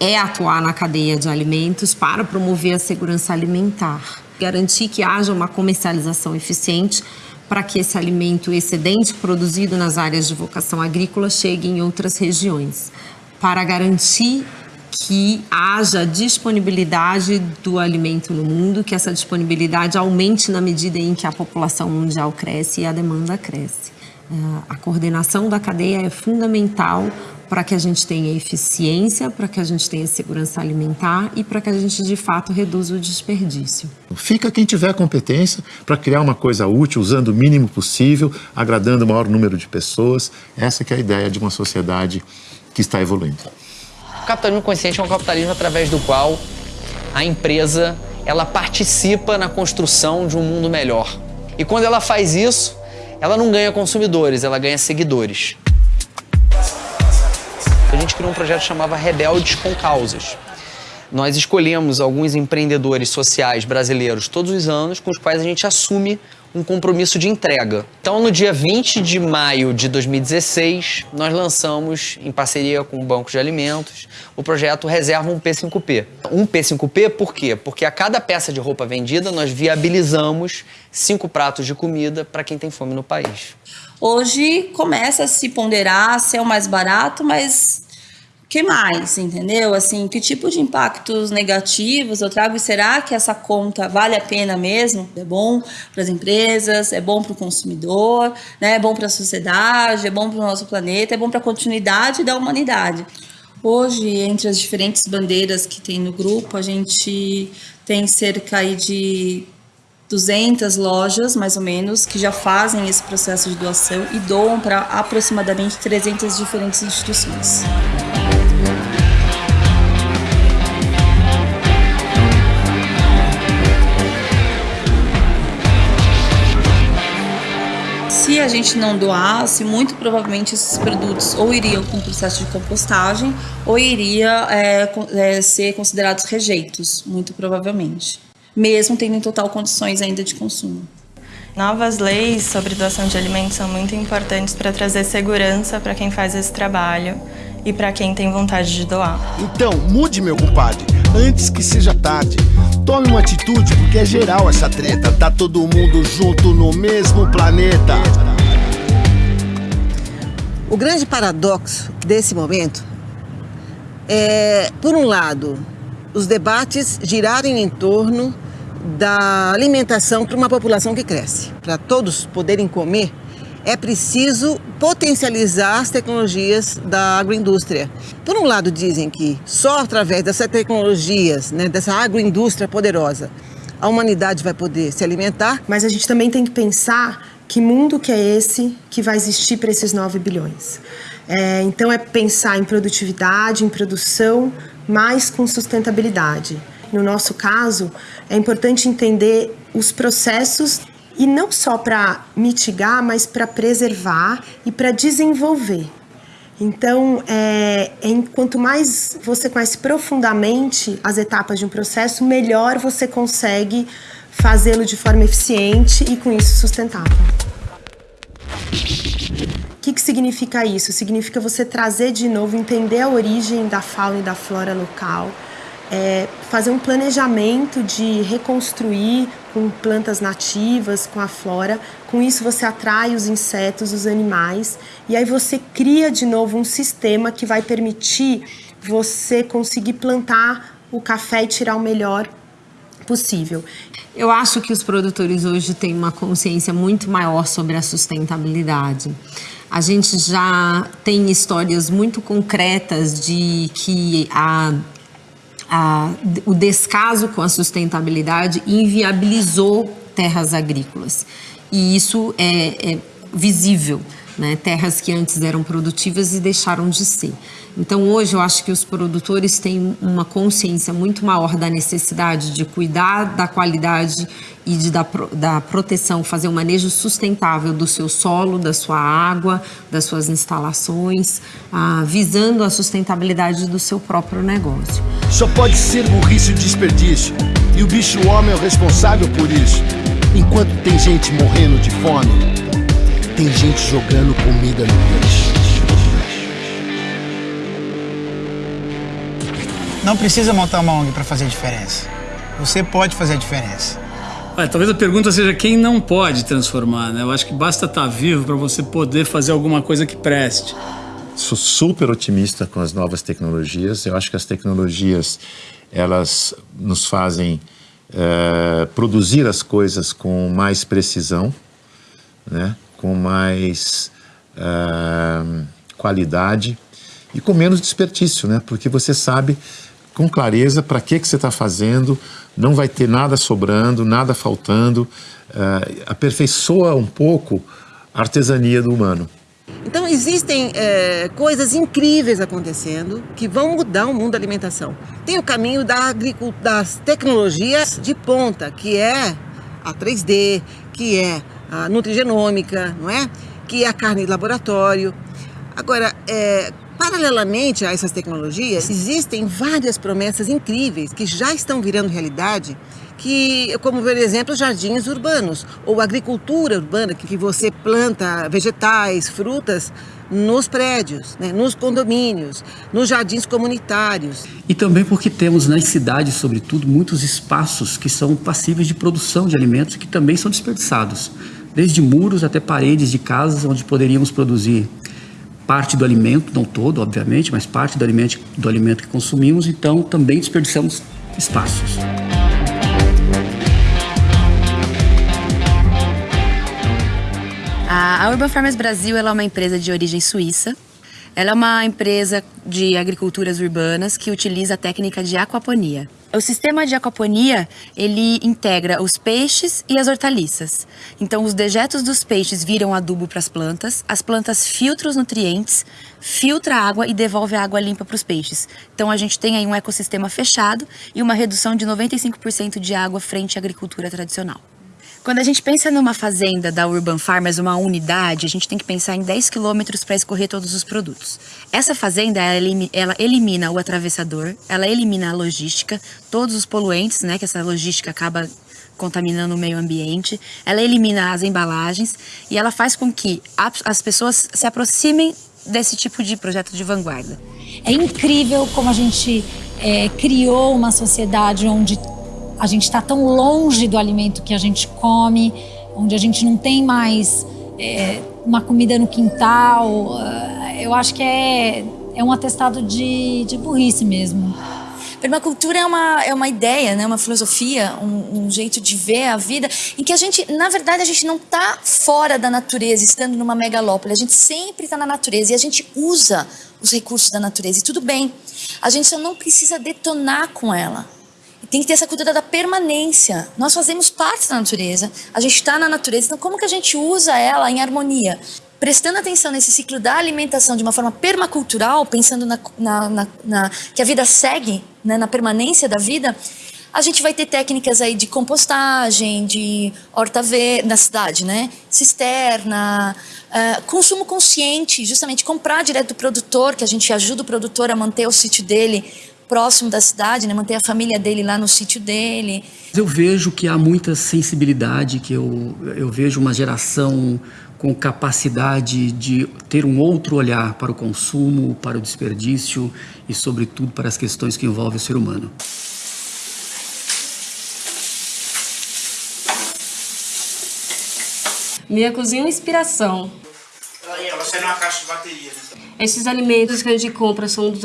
é atuar na cadeia de alimentos para promover a segurança alimentar, garantir que haja uma comercialização eficiente para que esse alimento excedente produzido nas áreas de vocação agrícola chegue em outras regiões, para garantir que haja disponibilidade do alimento no mundo, que essa disponibilidade aumente na medida em que a população mundial cresce e a demanda cresce. A coordenação da cadeia é fundamental para que a gente tenha eficiência, para que a gente tenha segurança alimentar e para que a gente de fato reduza o desperdício. Fica quem tiver competência para criar uma coisa útil, usando o mínimo possível, agradando o maior número de pessoas. Essa que é a ideia de uma sociedade que está evoluindo. O capitalismo consciente é um capitalismo através do qual a empresa ela participa na construção de um mundo melhor. E quando ela faz isso, ela não ganha consumidores, ela ganha seguidores. A gente criou um projeto que chamava Rebeldes com Causas. Nós escolhemos alguns empreendedores sociais brasileiros todos os anos com os quais a gente assume um compromisso de entrega. Então, no dia 20 de maio de 2016, nós lançamos, em parceria com o Banco de Alimentos, o projeto Reserva um P5P. Um P5P por quê? Porque a cada peça de roupa vendida, nós viabilizamos cinco pratos de comida para quem tem fome no país. Hoje começa a se ponderar se é o mais barato, mas que mais, entendeu? Assim, que tipo de impactos negativos eu trago e será que essa conta vale a pena mesmo? É bom para as empresas, é bom para o consumidor, né? é bom para a sociedade, é bom para o nosso planeta, é bom para a continuidade da humanidade. Hoje, entre as diferentes bandeiras que tem no grupo, a gente tem cerca de 200 lojas, mais ou menos, que já fazem esse processo de doação e doam para aproximadamente 300 diferentes instituições. se a gente não doasse, muito provavelmente esses produtos ou iriam um processo de compostagem ou iria é, é, ser considerados rejeitos, muito provavelmente, mesmo tendo em total condições ainda de consumo. Novas leis sobre doação de alimentos são muito importantes para trazer segurança para quem faz esse trabalho e para quem tem vontade de doar. Então, mude, meu compadre, antes que seja tarde. Tome uma atitude, porque é geral essa treta. Tá todo mundo junto no mesmo planeta. O grande paradoxo desse momento é, por um lado, os debates girarem em torno da alimentação para uma população que cresce. Para todos poderem comer, é preciso potencializar as tecnologias da agroindústria. Por um lado, dizem que só através dessas tecnologias, né, dessa agroindústria poderosa, a humanidade vai poder se alimentar. Mas a gente também tem que pensar que mundo que é esse que vai existir para esses 9 bilhões. É, então é pensar em produtividade, em produção, mas com sustentabilidade. No nosso caso, é importante entender os processos e não só para mitigar, mas para preservar e para desenvolver. Então, é, é, quanto mais você conhece profundamente as etapas de um processo, melhor você consegue fazê-lo de forma eficiente e com isso sustentável. O que, que significa isso? Significa você trazer de novo, entender a origem da fauna e da flora local, é, fazer um planejamento de reconstruir com plantas nativas, com a flora. Com isso você atrai os insetos, os animais e aí você cria de novo um sistema que vai permitir você conseguir plantar o café e tirar o melhor possível. Eu acho que os produtores hoje têm uma consciência muito maior sobre a sustentabilidade. A gente já tem histórias muito concretas de que a a, o descaso com a sustentabilidade inviabilizou terras agrícolas. E isso é, é visível, né? terras que antes eram produtivas e deixaram de ser. Então, hoje, eu acho que os produtores têm uma consciência muito maior da necessidade de cuidar da qualidade e de, da, da proteção, fazer um manejo sustentável do seu solo, da sua água, das suas instalações, ah, visando a sustentabilidade do seu próprio negócio. Só pode ser burrice e desperdício, e o bicho homem é o responsável por isso. Enquanto tem gente morrendo de fome, tem gente jogando comida no lixo. Não precisa montar uma ONG para fazer diferença. Você pode fazer a diferença. talvez a pergunta seja quem não pode transformar, né? Eu acho que basta estar tá vivo para você poder fazer alguma coisa que preste. Sou super otimista com as novas tecnologias. Eu acho que as tecnologias elas nos fazem é, produzir as coisas com mais precisão, né? com mais é, qualidade e com menos desperdício, né? Porque você sabe com clareza para que, que você está fazendo, não vai ter nada sobrando, nada faltando, uh, aperfeiçoa um pouco a artesania do humano. Então existem é, coisas incríveis acontecendo que vão mudar o mundo da alimentação. Tem o caminho da das tecnologias de ponta, que é a 3D, que é a nutrigenômica, não é? Que é a carne de laboratório. Agora, é, paralelamente a essas tecnologias, existem várias promessas incríveis que já estão virando realidade que, como por exemplo, jardins urbanos ou agricultura urbana, que você planta vegetais, frutas nos prédios, né, nos condomínios, nos jardins comunitários. E também porque temos nas cidades, sobretudo, muitos espaços que são passíveis de produção de alimentos que também são desperdiçados, desde muros até paredes de casas onde poderíamos produzir parte do alimento, não todo, obviamente, mas parte do alimento, do alimento que consumimos, então também desperdiçamos espaços. A Urban Farmers Brasil é uma empresa de origem suíça. Ela é uma empresa de agriculturas urbanas que utiliza a técnica de aquaponia. O sistema de aquaponia, ele integra os peixes e as hortaliças. Então, os dejetos dos peixes viram adubo para as plantas, as plantas filtram os nutrientes, filtra a água e devolve a água limpa para os peixes. Então, a gente tem aí um ecossistema fechado e uma redução de 95% de água frente à agricultura tradicional. Quando a gente pensa numa fazenda da Urban Farmers, uma unidade, a gente tem que pensar em 10 quilômetros para escorrer todos os produtos. Essa fazenda, ela elimina o atravessador, ela elimina a logística, todos os poluentes, né, que essa logística acaba contaminando o meio ambiente, ela elimina as embalagens e ela faz com que as pessoas se aproximem desse tipo de projeto de vanguarda. É incrível como a gente é, criou uma sociedade onde a gente está tão longe do alimento que a gente come, onde a gente não tem mais é, uma comida no quintal. Ah, eu acho que é, é um atestado de, de burrice mesmo. Permacultura é uma, é uma ideia, né? uma filosofia, um, um, jeito de ver a vida, em que a gente, na verdade, a gente não está fora da natureza, estando numa megalópole. A gente sempre está na natureza e a gente usa os recursos da natureza. E tudo bem, a gente só não precisa detonar com ela tem que ter essa cultura da permanência. Nós fazemos parte da natureza, a gente está na natureza, então como que a gente usa ela em harmonia? Prestando atenção nesse ciclo da alimentação de uma forma permacultural, pensando na, na, na, na que a vida segue, né, na permanência da vida, a gente vai ter técnicas aí de compostagem, de horta verde na cidade, né? Cisterna, uh, consumo consciente, justamente comprar direto do produtor, que a gente ajuda o produtor a manter o sítio dele próximo da cidade, né? manter a família dele lá no sítio dele. Eu vejo que há muita sensibilidade, que eu, eu vejo uma geração com capacidade de ter um outro olhar para o consumo, para o desperdício e, sobretudo, para as questões que envolvem o ser humano. Minha cozinha é uma inspiração. Ela sai numa caixa de bateria. Né? Esses alimentos que a gente compra são dos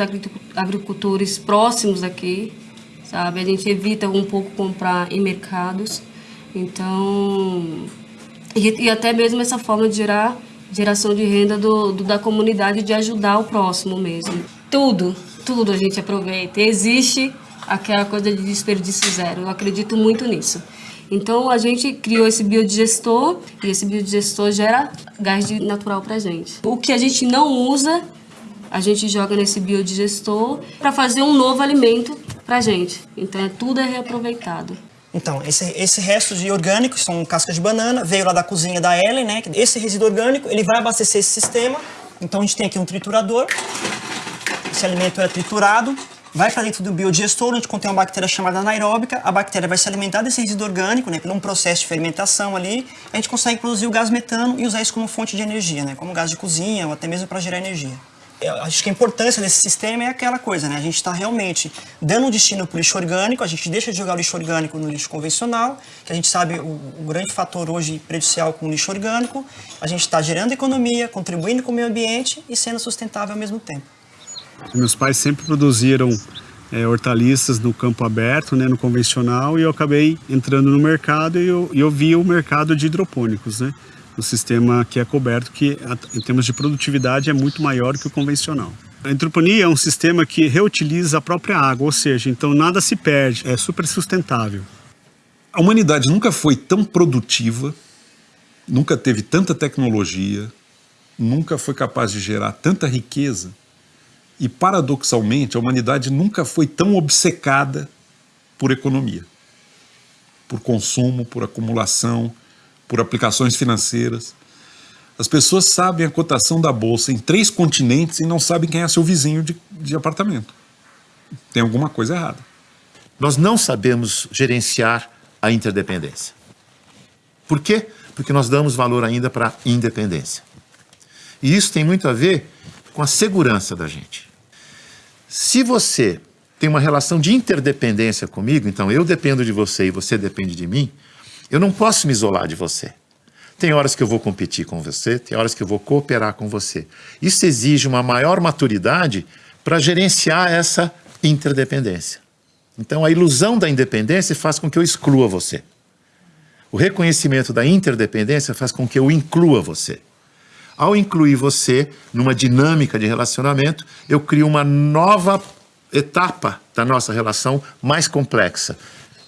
agricultores próximos aqui, sabe? A gente evita um pouco comprar em mercados. Então, e, e até mesmo essa forma de gerar geração de renda do, do, da comunidade de ajudar o próximo mesmo. Tudo, tudo a gente aproveita. Existe aquela coisa de desperdício zero. Eu acredito muito nisso. Então a gente criou esse biodigestor e esse biodigestor gera gás natural para gente. O que a gente não usa, a gente joga nesse biodigestor para fazer um novo alimento para gente. Então é, tudo é reaproveitado. Então, esse, esse resto de orgânicos são cascas de banana, veio lá da cozinha da Ellen, né? Esse resíduo orgânico, ele vai abastecer esse sistema. Então a gente tem aqui um triturador. Esse alimento é triturado, vai para dentro do biodigestor, onde contém uma bactéria chamada anaeróbica. A bactéria vai se alimentar desse resíduo orgânico, né, por um processo de fermentação ali. A gente consegue produzir o gás metano e usar isso como fonte de energia, né, como gás de cozinha ou até mesmo para gerar energia. Eu acho que a importância desse sistema é aquela coisa, né? A gente está realmente dando um destino para o lixo orgânico, a gente deixa de jogar o lixo orgânico no lixo convencional, que a gente sabe o, o grande fator hoje prejudicial com o lixo orgânico. A gente está gerando economia, contribuindo com o meio ambiente e sendo sustentável ao mesmo tempo. Meus pais sempre produziram é, hortaliças no campo aberto, né, no convencional, e eu acabei entrando no mercado e eu, eu vi o mercado de hidropônicos, né, o sistema que é coberto, que em termos de produtividade é muito maior que o convencional. A hidroponia é um sistema que reutiliza a própria água, ou seja, então nada se perde, é super sustentável. A humanidade nunca foi tão produtiva, nunca teve tanta tecnologia, nunca foi capaz de gerar tanta riqueza e, paradoxalmente, a humanidade nunca foi tão obcecada por economia, por consumo, por acumulação, por aplicações financeiras. As pessoas sabem a cotação da bolsa em três continentes e não sabem quem é seu vizinho de, de apartamento. Tem alguma coisa errada. Nós não sabemos gerenciar a interdependência. Por quê? Porque nós damos valor ainda para a independência. E isso tem muito a ver com a segurança da gente. Se você tem uma relação de interdependência comigo, então eu dependo de você e você depende de mim, eu não posso me isolar de você. Tem horas que eu vou competir com você, tem horas que eu vou cooperar com você. Isso exige uma maior maturidade para gerenciar essa interdependência. Então, a ilusão da independência faz com que eu exclua você. O reconhecimento da interdependência faz com que eu inclua você. Ao incluir você numa dinâmica de relacionamento, eu crio uma nova etapa da nossa relação mais complexa,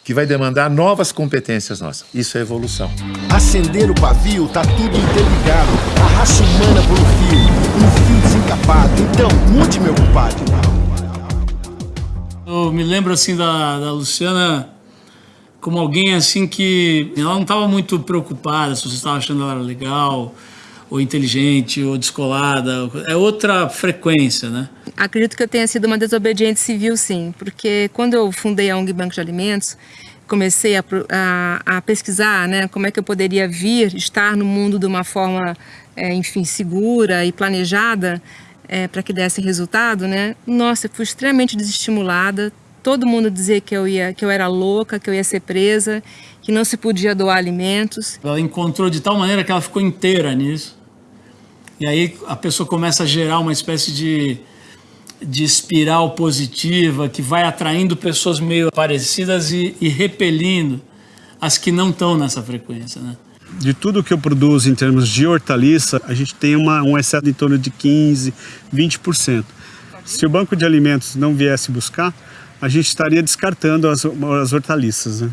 que vai demandar novas competências nossas. Isso é evolução. Acender o pavio, tá tudo interligado. A raça humana por um fio, um fio desencapado. Então, mude, meu compadre. Eu me lembro assim da, da Luciana como alguém assim que ela não estava muito preocupada se você estava achando ela legal ou inteligente, ou descolada, é outra frequência, né? Acredito que eu tenha sido uma desobediente civil, sim, porque quando eu fundei a ONG Banco de Alimentos, comecei a, a, a pesquisar né, como é que eu poderia vir estar no mundo de uma forma, é, enfim, segura e planejada é, para que desse resultado, né? Nossa, eu fui extremamente desestimulada, todo mundo dizia que eu, ia, que eu era louca, que eu ia ser presa, que não se podia doar alimentos. Ela encontrou de tal maneira que ela ficou inteira nisso. E aí a pessoa começa a gerar uma espécie de, de espiral positiva que vai atraindo pessoas meio parecidas e, e repelindo as que não estão nessa frequência, né? De tudo que eu produzo em termos de hortaliça, a gente tem uma, um excesso em torno de 15%, 20%. Se o banco de alimentos não viesse buscar, a gente estaria descartando as, as hortaliças. Né?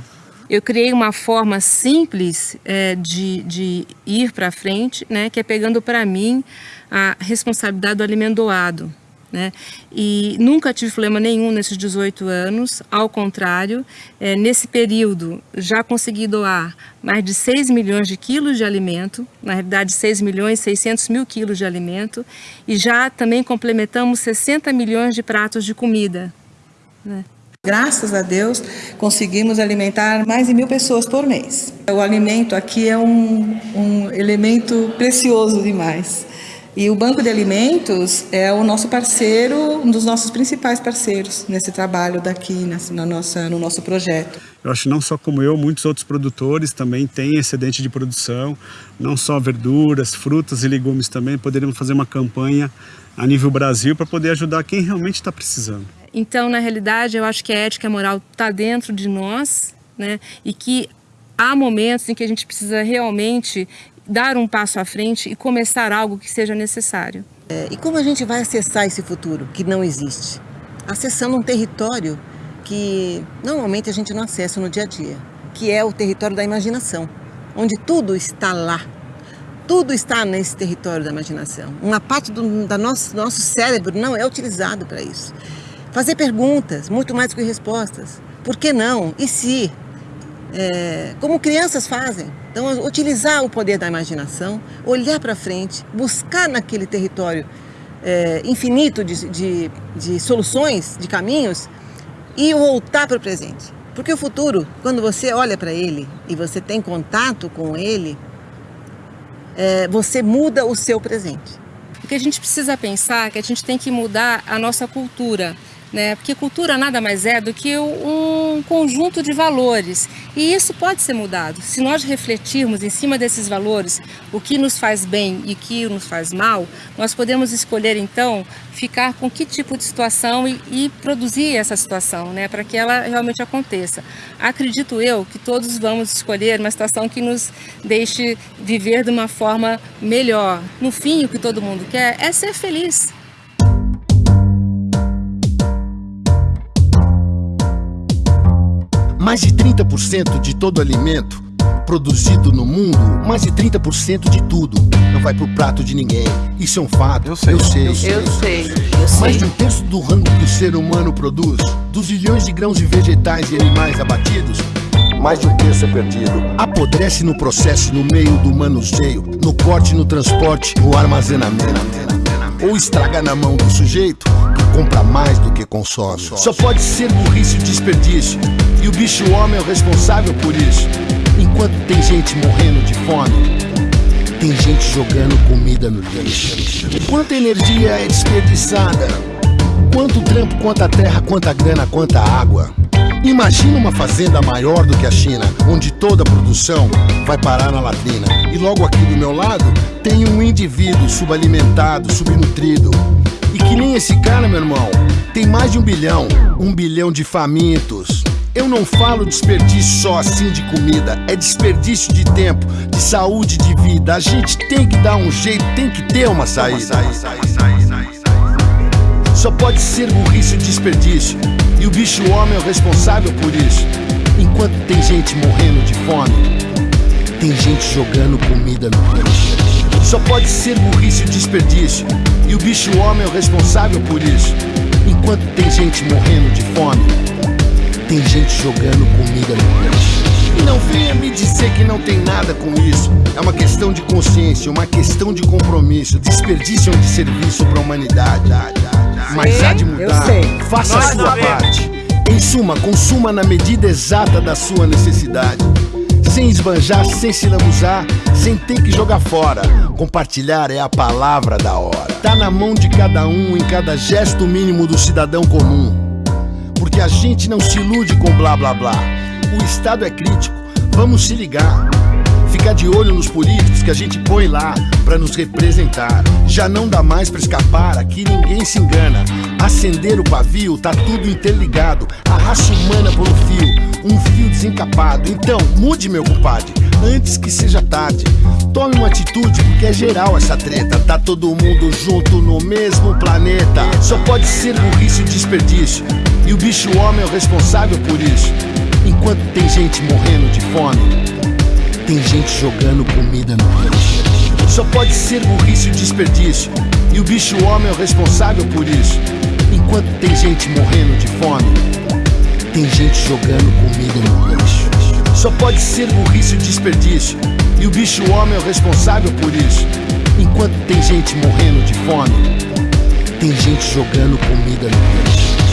Eu criei uma forma simples é, de, de ir para frente, né, que é pegando para mim a responsabilidade do alimento doado. Né? E nunca tive problema nenhum nesses 18 anos, ao contrário, é, nesse período já consegui doar mais de 6 milhões de quilos de alimento, na realidade 6 milhões e 600 mil quilos de alimento, e já também complementamos 60 milhões de pratos de comida, né? Graças a Deus, conseguimos alimentar mais de mil pessoas por mês. O alimento aqui é um, um elemento precioso demais. E o Banco de Alimentos é o nosso parceiro, um dos nossos principais parceiros nesse trabalho daqui, na nossa, no nosso projeto. Eu acho que não só como eu, muitos outros produtores também têm excedente de produção, não só verduras, frutas e legumes também. Poderíamos fazer uma campanha a nível Brasil para poder ajudar quem realmente está precisando. Então, na realidade, eu acho que a ética e a moral está dentro de nós, né? E que há momentos em que a gente precisa realmente dar um passo à frente e começar algo que seja necessário. É, e como a gente vai acessar esse futuro que não existe? Acessando um território que normalmente a gente não acessa no dia a dia, que é o território da imaginação, onde tudo está lá. Tudo está nesse território da imaginação. Uma parte do da nosso, nosso cérebro não é utilizado para isso. Fazer perguntas, muito mais do que respostas. Por que não? E se? É, como crianças fazem. Então, utilizar o poder da imaginação, olhar para frente, buscar naquele território é, infinito de, de, de soluções, de caminhos, e voltar para o presente. Porque o futuro, quando você olha para ele e você tem contato com ele, é, você muda o seu presente. O que a gente precisa pensar é que a gente tem que mudar a nossa cultura né? Porque cultura nada mais é do que um conjunto de valores e isso pode ser mudado. Se nós refletirmos em cima desses valores, o que nos faz bem e o que nos faz mal, nós podemos escolher então ficar com que tipo de situação e, e produzir essa situação, né? Para que ela realmente aconteça. Acredito eu que todos vamos escolher uma situação que nos deixe viver de uma forma melhor. No fim, o que todo mundo quer é ser feliz. Mais de 30% de todo alimento produzido no mundo, mais de 30% de tudo não vai pro prato de ninguém. Isso é um fato. Eu sei. Eu sei. Eu sei. Mais de um terço do rango que o ser humano produz, dos milhões de grãos de vegetais e animais abatidos, mais de um terço é perdido. Apodrece no processo, no meio do manuseio, no corte, no transporte, no armazenamento. Ou estraga na mão do sujeito que compra mais do que consome. Só pode ser burrice e desperdício. E o bicho homem é o responsável por isso. Enquanto tem gente morrendo de fome, tem gente jogando comida no lixo. Quanta energia é desperdiçada? Quanto trampo, quanta terra, quanta grana, quanta água? Imagina uma fazenda maior do que a China, onde toda a produção vai parar na latrina. E logo aqui do meu lado tem um indivíduo subalimentado, subnutrido. E que nem esse cara, meu irmão, tem mais de um bilhão, um bilhão de famintos. Eu não falo desperdício só assim de comida, é desperdício de tempo, de saúde, de vida. A gente tem que dar um jeito, tem que ter uma saída. Só pode ser burrice e desperdício, e o bicho homem é o responsável por isso. Enquanto tem gente morrendo de fome, tem gente jogando comida no lixo. Só pode ser burrice e desperdício, e o bicho homem é o responsável por isso. Enquanto tem gente morrendo de fome, tem gente jogando comida no lixo. E não venha me dizer que não tem nada com isso. É uma questão de consciência, uma questão de compromisso. Desperdício é um desserviço para a humanidade. Mas há de mudar. Faça a sua parte. Em suma, consuma na medida exata da sua necessidade. Sem esbanjar, sem se lambuzar, sem ter que jogar fora. Compartilhar é a palavra da hora. Tá na mão de cada um, em cada gesto mínimo do cidadão comum porque a gente não se ilude com blá blá blá. O Estado é crítico, vamos se ligar. Ficar de olho nos políticos que a gente põe lá para nos representar. Já não dá mais para escapar, aqui ninguém se engana. Acender o pavio, tá tudo interligado. A raça humana por um fio, um fio desencapado. Então, mude, meu compadre, antes que seja tarde. Tome uma atitude, porque é geral essa treta. Tá todo mundo junto no mesmo planeta. Só pode ser burrice e desperdício. E o bicho homem é o responsável por isso. Enquanto tem gente morrendo de fome, tem gente jogando comida no lixo. Só pode ser burrice e desperdício. E o bicho homem é o responsável por isso. Enquanto tem gente morrendo de fome, tem gente jogando comida no lixo. Só pode ser burrice e desperdício. E o bicho homem é o responsável por isso. Enquanto tem gente morrendo de fome, tem gente jogando comida no lixo.